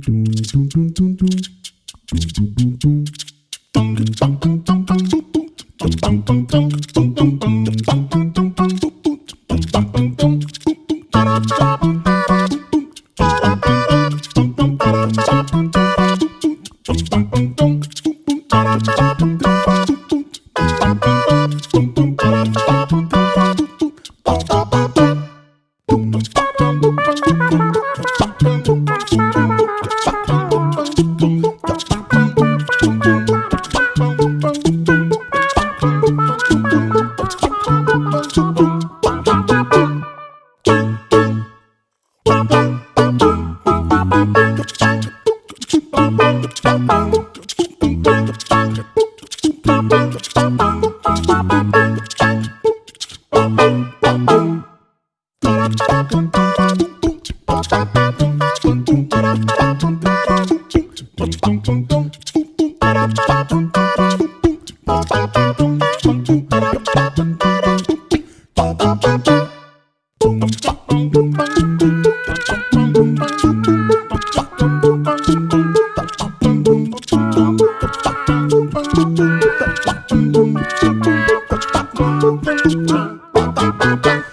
Bum bum bum bum bum bum bum bum Bum bum bum bum bum bum bum bum bum bum Bye.